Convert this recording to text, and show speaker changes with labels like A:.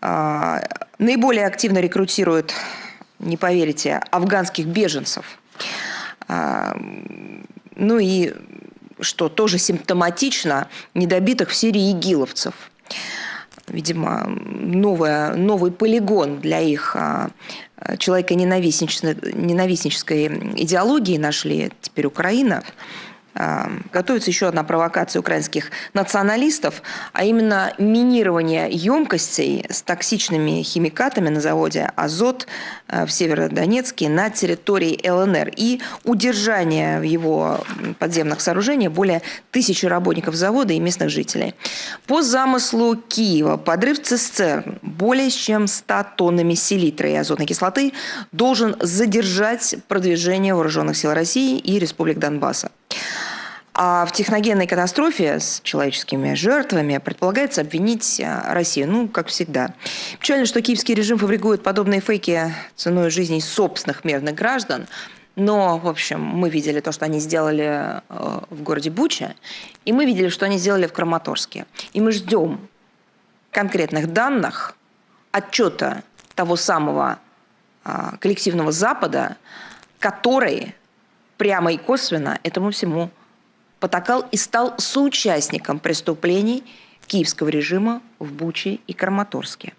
A: А, наиболее активно рекрутирует, не поверите, афганских беженцев. А, ну и, что тоже симптоматично, недобитых в Сирии игиловцев. Видимо, новая, новый полигон для их а, человека ненавистнической идеологии нашли теперь Украина. Готовится еще одна провокация украинских националистов, а именно минирование емкостей с токсичными химикатами на заводе «Азот» э, в Северодонецке на территории ЛНР и удержание в его подземных сооружениях более тысячи работников завода и местных жителей. По замыслу Киева подрыв цистерн более чем 100 тоннами селитры и азотной кислоты должен задержать продвижение вооруженных сил России и Республик Донбасса. А в техногенной катастрофе с человеческими жертвами предполагается обвинить э, Россию, ну, как всегда. Печально, что киевский режим фабрикует подобные фейки ценой жизней собственных мирных граждан, но, в общем, мы видели то, что они сделали э, в городе Буча, и мы видели, что они сделали в Краматорске. И мы ждем конкретных данных, отчета того самого э, коллективного Запада, который прямо и косвенно этому всему потакал и стал соучастником преступлений киевского режима в Буче и Краматорске.